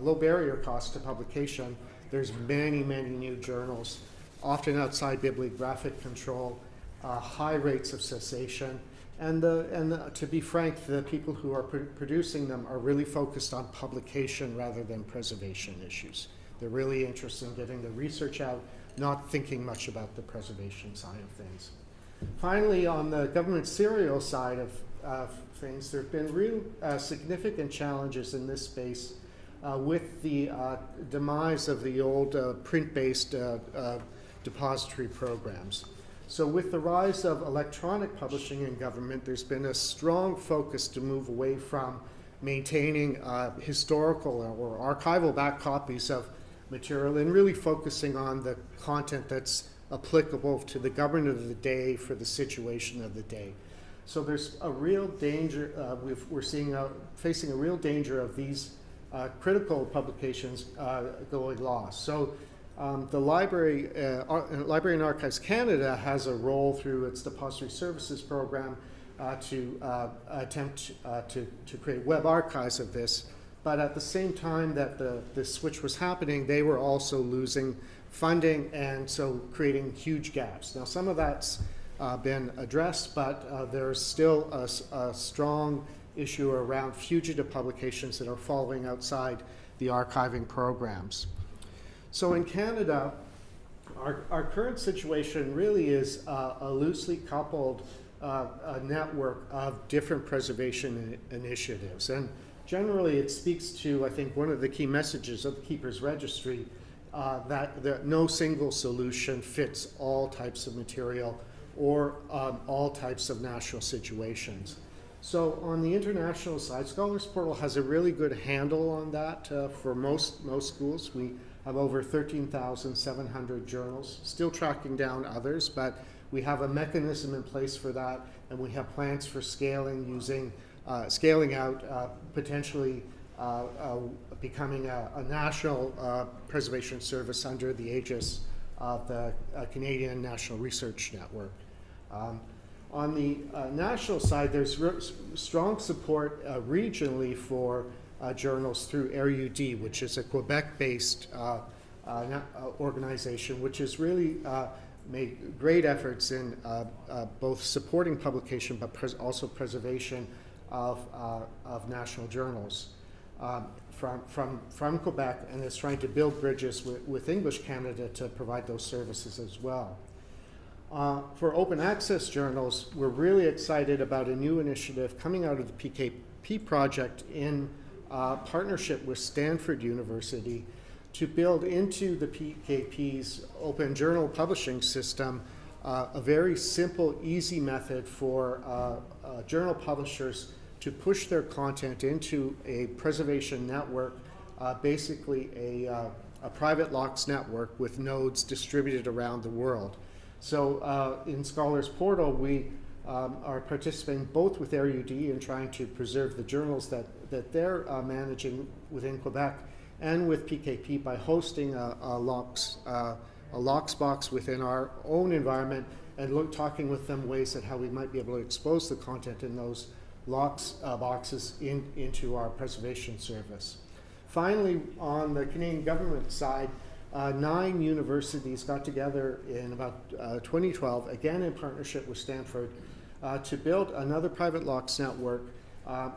low barrier cost to publication. There's many, many new journals, often outside bibliographic control, uh, high rates of cessation. And, the, and the, to be frank, the people who are pr- producing them are really focused on publication rather than preservation issues. They're really interested in getting the research out, not thinking much about the preservation side of things. Finally, on the government serial side of things, there have been real uh, significant challenges in this space uh, with the uh, demise of the old uh, print-based uh, depository programs. So with the rise of electronic publishing in government, there's been a strong focus to move away from maintaining uh, historical or archival back copies of material and really focusing on the content that's applicable to the government of the day for the situation of the day. So there's a real danger, uh, we've, we're seeing, a, facing a real danger of these uh, critical publications uh, going lost. So um, the Library, uh, uh, Library and Archives Canada has a role through its Depository Services Program uh, to uh, attempt uh, to, to create web archives of this. But at the same time that the, the switch was happening, they were also losing funding and so creating huge gaps. Now, some of that's uh, been addressed, but there's still a strong issue around fugitive publications that are falling outside the archiving programs. So in Canada, our, our current situation really is uh, a loosely coupled uh, a network of different preservation initiatives. And generally, it speaks to, I think, one of the key messages of the Keepers Registry uh, that, that no single solution fits all types of material or um, all types of national situations. So on the international side, Scholars Portal has a really good handle on that uh, for most, most schools. We have over 13,700 journals, still tracking down others, but we have a mechanism in place for that, and we have plans for scaling using, uh, scaling out, uh, potentially uh, uh, becoming a, a national uh, preservation service under the aegis of the uh, Canadian National Research Network. Um, on the national side, there's strong support regionally for uh, journals through Érudit, which is a Quebec-based uh, uh, uh, organization, which has really uh, made great efforts in uh, both supporting publication but pres- also preservation of, of national journals um, from, from, from Quebec, and is trying to build bridges with, with English Canada to provide those services as well. Uh, for open access journals, we're really excited about a new initiative coming out of the PKP project in uh, partnership with Stanford University to build into the PKP's open journal publishing system uh, a very simple, easy method for uh, uh, journal publishers to push their content into a preservation network, uh, basically a, uh, a private LOCKSS network with nodes distributed around the world. So in Scholars Portal, we um, are participating both with Érudit in trying to preserve the journals that, that they're uh, managing within Quebec and with PKP by hosting a, a LOCKSS uh, a LOCKSS box within our own environment and look talking with them ways that how we might be able to expose the content in those LOCKSS uh, boxes in, into our preservation service. Finally, on the Canadian government side, uh, nine universities got together in about uh, 2012, again in partnership with Stanford, uh, to build another private LOCKSS network, uh,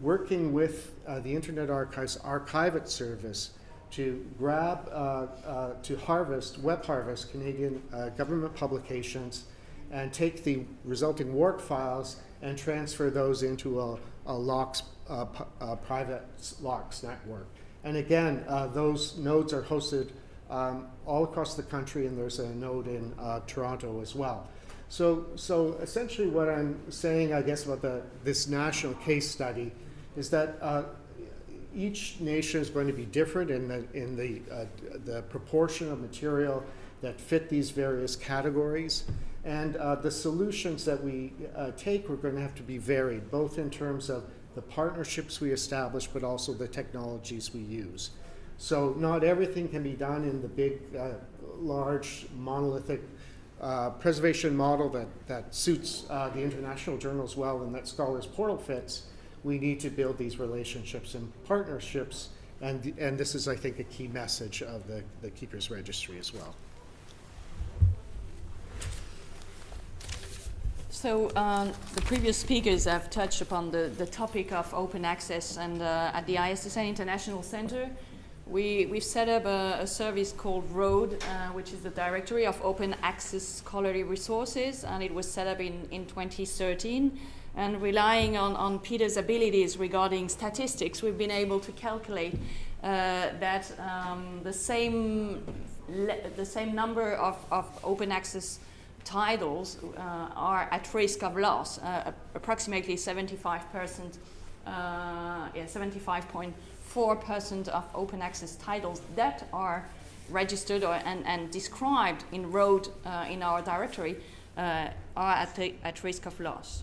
working with uh, the Internet Archive's Archive It service to grab, uh, uh, to harvest, web harvest Canadian uh, government publications and take the resulting WARC files and transfer those into a, a uh, private LOCKSS network. And again, those nodes are hosted um, all across the country, and there's a node in Toronto as well. So, so essentially, what I'm saying, I guess, about the, this national case study is that uh, each nation is going to be different in the in the uh, the proportion of material that fit these various categories, and uh, the solutions that we uh, take are going to have to be varied, both in terms of the partnerships we establish, but also the technologies we use. So not everything can be done in the big, uh, large, monolithic uh, preservation model that, that suits uh, the international journals well and that Scholars Portal fits. We need to build these relationships and partnerships, and, and this is, I think, a key message of the, the Keepers Registry as well.
So um, the previous speakers have touched upon the, the topic of open access, and uh, at the ISSN International Center, we, we've set up a, a service called ROAD, uh, which is the Directory of Open Access Scholarly Resources, and it was set up in, in 2013. And relying on, on Peter's abilities regarding statistics, we've been able to calculate uh, that um, the, same the same number of, of open access titles uh, are at risk of loss, uh, approximately 75%, uh, yeah, 75.4% of open access titles that are registered or, and, and described in road uh, in our directory uh, are at, at risk of loss.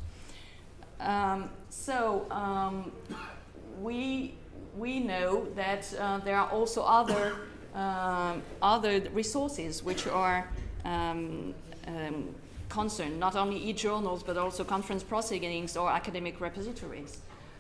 Um, so um, we, we know that uh, there are also other, um, other resources which are um, um, concerned, not only e-journals, but also conference proceedings or academic repositories.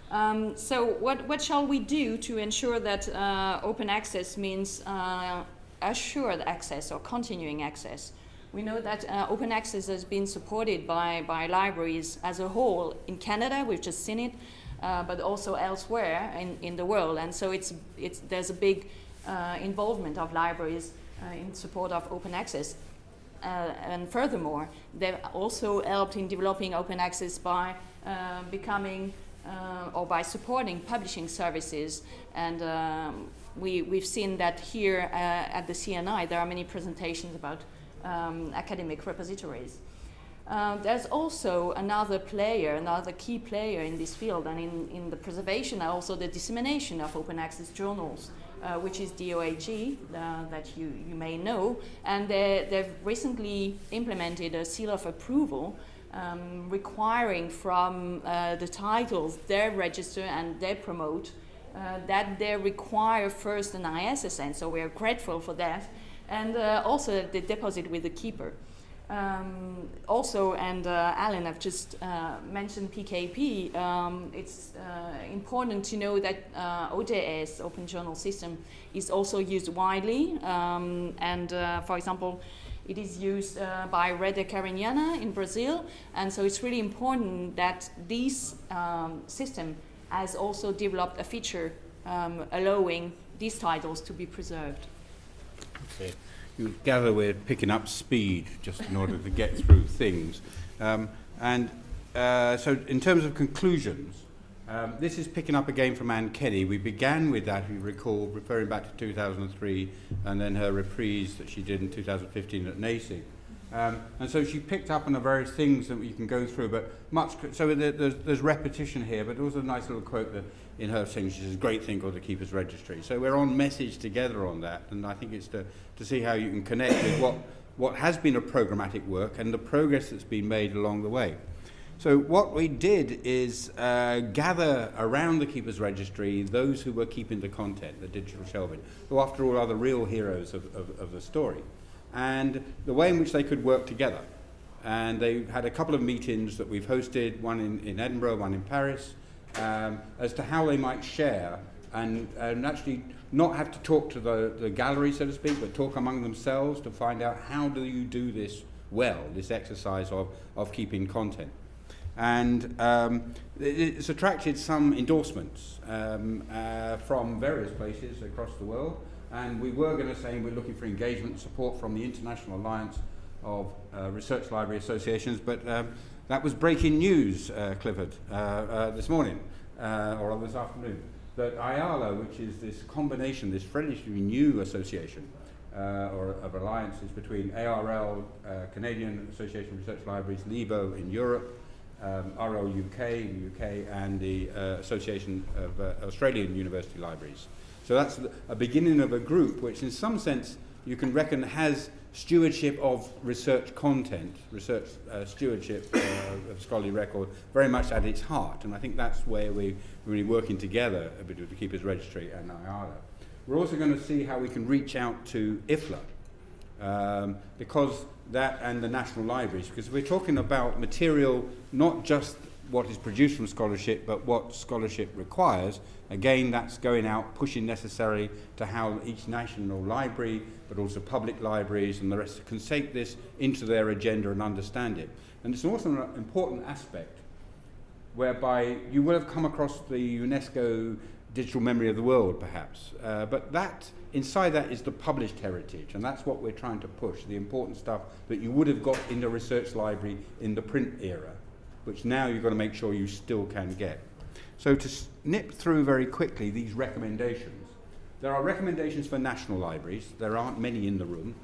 Um, so what, what shall we do to ensure that uh, open access means uh, assured access or continuing access? We know that uh, open access has been supported by, by libraries as a whole in Canada, we've just seen it, uh, but also elsewhere in, in the world. And so it's, it's, there's a big uh, involvement of libraries uh, in support of open access. And furthermore, they've also helped in developing open access by becoming uh, or by supporting publishing services. And um, we, we've seen that here at the CNI, there are many presentations about um, academic repositories. Uh, there's also another player, another key player in this field and in, in the preservation and also the dissemination of open access journals, uh, which is DOAJ, uh, that you, you may know. And they, they've recently implemented a seal of approval um, requiring from uh, the titles they register and they promote uh, that they require first an ISSN. So we are grateful for that and uh, also the deposit with the keeper. Um, also, and uh, Alan, have just uh, mentioned PKP. Um, it's uh, important to know that OJS, Open Journal System, is also used widely. Um, and for example, it is used by Rede Cariniana in Brazil. And so it's really important that this um, system has also developed a feature um, allowing these titles to be preserved.
Okay. You gather we're picking up speed just in order to get through things. Um, and uh, so in terms of conclusions, um, this is picking up again from Anne Kenney. We began with that, if you recall, referring back to 2003, and then her reprise that she did in 2015 at NASIG. Um, and so she picked up on the various things that you can go through, but much, so there, there's, there's repetition here, but also a nice little quote that in her thing, she says, great thing called the Keeper's Registry. So we're on message together on that, and I think it's to, to see how you can connect with what, what has been a programmatic work and the progress that's been made along the way. So what we did is uh, gather around the Keeper's Registry those who were keeping the content, the digital shelving, who after all are the real heroes of, of, of the story, and the way in which they could work together. And they had a couple of meetings that we've hosted, one in, in Edinburgh, one in Paris, um, as to how they might share and, and actually not have to talk to the, the gallery, so to speak, but talk among themselves to find out how do you do this well, this exercise of, of keeping content and um, it's attracted some endorsements um, uh, from various places across the world. And we were going to say we're looking for engagement support from the International Alliance of uh, Research Library Associations, but um, that was breaking news, uh, Clifford, uh, uh, this morning uh, or this afternoon. That IARLA, which is this combination, this relatively new association, or of alliances between ARL, Canadian Association of Research Libraries, LIBER in Europe, um, RLUK and the uh, Association of uh, Australian University Libraries. So that's a beginning of a group which in some sense you can reckon has stewardship of research content, research uh, stewardship uh, of scholarly record very much at its heart. And I think that's where we're really working together a bit with the Keepers Registry and IARLA. We're also going to see how we can reach out to IFLA um, because that and the national libraries, because we're talking about material, not just what is produced from scholarship, but what scholarship requires. Again, that's going out, pushing necessarily to how each national library, but also public libraries and the rest can take this into their agenda and understand it. And it's also an important aspect whereby you will have come across the UNESCO digital memory of the world, perhaps. Uh, but that, inside that is the published heritage, and that's what we're trying to push, the important stuff that you would have got in the research library in the print era, which now you've got to make sure you still can get. So to snip through very quickly these recommendations, there are recommendations for national libraries. There aren't many in the room.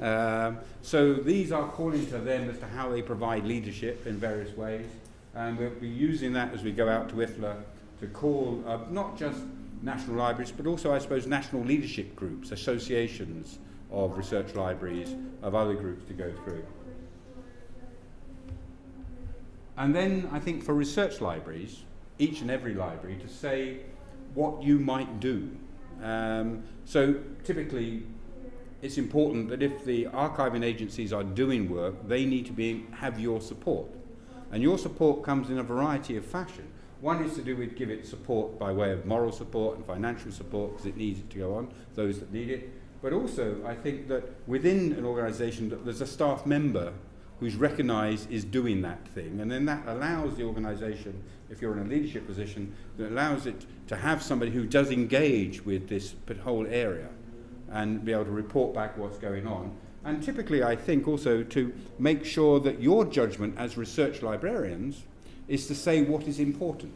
Um, so these are calling to them as to how they provide leadership in various ways. And we'll be using that as we go out to IFLA to call uh, not just national libraries, but also, I suppose, national leadership groups, associations of research libraries, of other groups to go through. And then I think for research libraries, each and every library, to say what you might do. Um, so typically, it's important that if the archiving agencies are doing work, they need to be, have your support. And your support comes in a variety of fashion. One is to do with give it support by way of moral support and financial support because it needs it to go on, those that need it. But also, I think that within an organisation, that there's a staff member who's recognised is doing that thing, and then that allows the organisation, if you're in a leadership position, that allows it to have somebody who does engage with this whole area and be able to report back what's going on. And typically, I think also to make sure that your judgment as research librarians is to say what is important.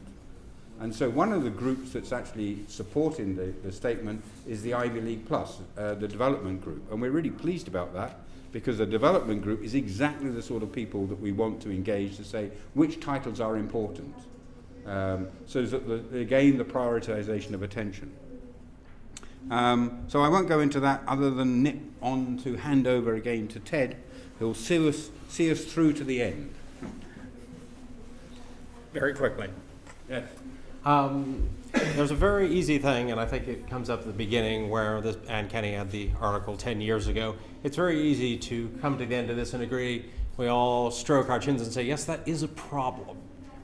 And so one of the groups that's actually supporting the, the statement is the Ivy League Plus, uh, the development group. And we're really pleased about that because the development group is exactly the sort of people that we want to engage to say which titles are important. Um, so that the, again, the prioritization of attention. Um, so I won't go into that other than nip on to hand over again to Ted, who'll see us, see us through to the end
very quickly.
Yes.
Um, there's a very easy thing, and I think it comes up at the beginning where this, Anne Kenney had the article 10 years ago. It's very easy to come to the end of this and agree. We all stroke our chins and say, yes, that is a problem.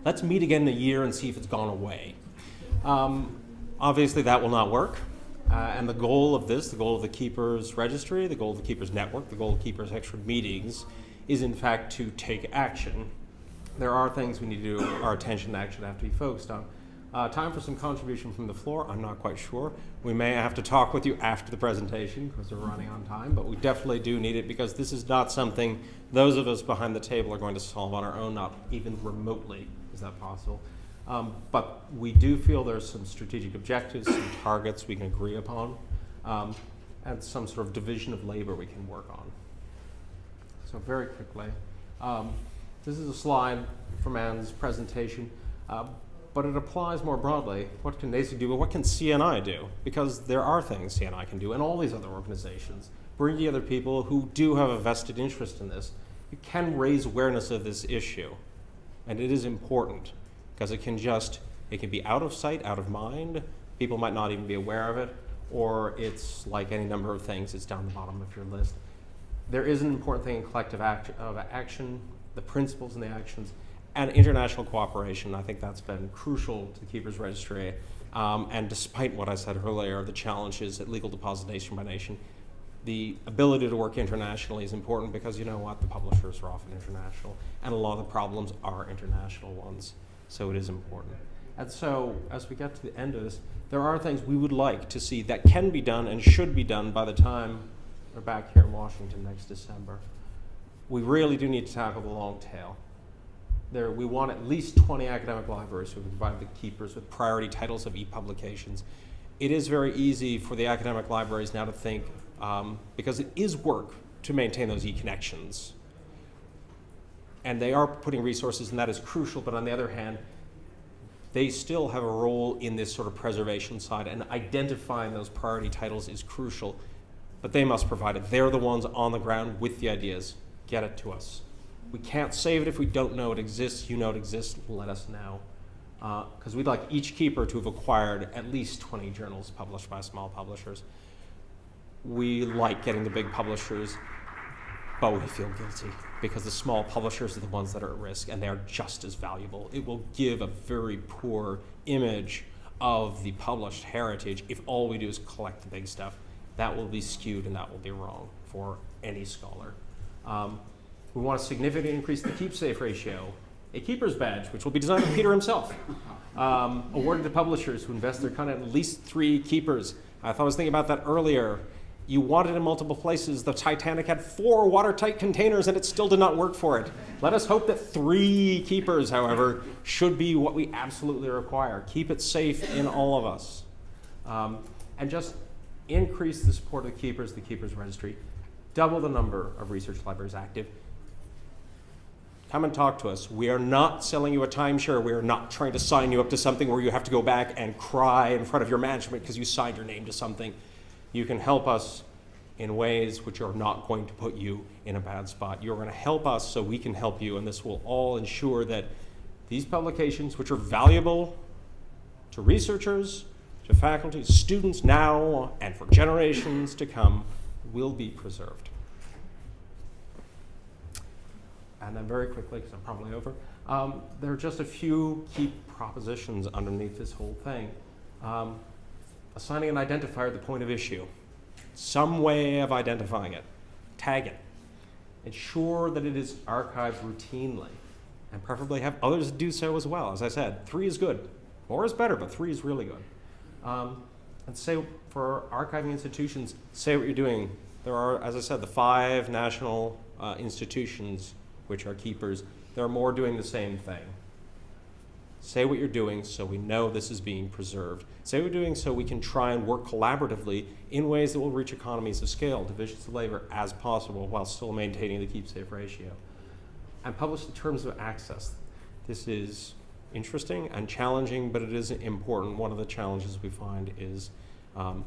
Let's meet again in a year and see if it's gone away. Um, obviously, that will not work. Uh, and the goal of this, the goal of the Keepers Registry, the goal of the Keepers Network, the goal of Keepers Extra Meetings, is in fact to take action there are things we need to do, our attention actually have to be focused on. Uh, time for some contribution from the floor. I'm not quite sure. We may have to talk with you after the presentation because we're running on time, but we definitely do need it because this is not something those of us behind the table are going to solve on our own, not even remotely. Is that possible? Um, but we do feel there's some strategic objectives, some targets we can agree upon, um, and some sort of division of labor we can work on. So very quickly, um, this is a slide from Anne's presentation, uh, but it applies more broadly. What can NASIG do, but what can CNI do? Because there are things CNI can do, and all these other organizations. Bring together people who do have a vested interest in this. You can raise awareness of this issue, and it is important because it can just it can be out of sight, out of mind. People might not even be aware of it, or it's like any number of things. It's down the bottom of your list there is an important thing in collective act, of action, the principles and the actions, and international cooperation. I think that's been crucial to the Keepers Registry. Um, and despite what I said earlier, the challenges at legal deposit nation by nation, the ability to work internationally is important because you know what? The publishers are often international, and a lot of the problems are international ones. So it is important. And so, as we get to the end of this, there are things we would like to see that can be done and should be done by the time we're back here in Washington next December. We really do need to tackle the long tail. There, we want at least 20 academic libraries who provide the keepers with priority titles of e-publications. It is very easy for the academic libraries now to think, um, because it is work to maintain those e-connections. And they are putting resources, and that is crucial, but on the other hand, they still have a role in this sort of preservation side, and identifying those priority titles is crucial but they must provide it. They're the ones on the ground with the ideas. Get it to us. We can't save it if we don't know it exists. You know it exists, let us know. Because uh, we'd like each keeper to have acquired at least 20 journals published by small publishers. We like getting the big publishers, but we feel guilty because the small publishers are the ones that are at risk and they are just as valuable. It will give a very poor image of the published heritage if all we do is collect the big stuff that will be skewed and that will be wrong for any scholar. Um, we want to significantly increase the keep safe ratio. A keeper's badge, which will be designed by Peter himself, um, awarded to publishers who invest their content in at least three keepers. I thought I was thinking about that earlier. You want it in multiple places. The Titanic had four watertight containers and it still did not work for it. Let us hope that three keepers, however, should be what we absolutely require. Keep it safe in all of us. Um, and just increase the support of the keepers, the keepers registry, double the number of research libraries active. Come and talk to us. We are not selling you a timeshare. We are not trying to sign you up to something where you have to go back and cry in front of your management because you signed your name to something. You can help us in ways which are not going to put you in a bad spot. You're going to help us so we can help you, and this will all ensure that these publications, which are valuable to researchers, to faculty, students now, and for generations to come will be preserved. And then very quickly, because I'm probably over, um, there are just a few key propositions underneath this whole thing. Um, assigning an identifier at the point of issue, some way of identifying it, tag it, ensure that it is archived routinely, and preferably have others do so as well. As I said, three is good. More is better, but three is really good. Um, and say for archiving institutions, say what you're doing. There are, as I said, the five national uh, institutions which are keepers. There are more doing the same thing. Say what you're doing so we know this is being preserved. Say what you're doing so we can try and work collaboratively in ways that will reach economies of scale, divisions of labor as possible while still maintaining the keep safe ratio. And publish the terms of access. This is interesting and challenging, but it is important. One of the challenges we find is um,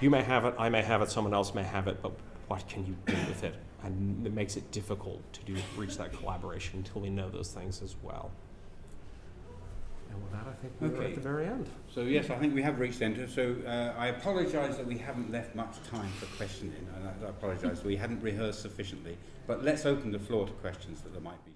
you may have it, I may have it, someone else may have it, but what can you do with it? And it makes it difficult to do reach that collaboration until we know those things as well. And with that, I think we're
Okay.
at the very end.
So yes, I think we have reached the end. So uh, I apologise that we haven't left much time for questioning, and I, I apologise we hadn't rehearsed sufficiently. But let's open the floor to questions that there might be.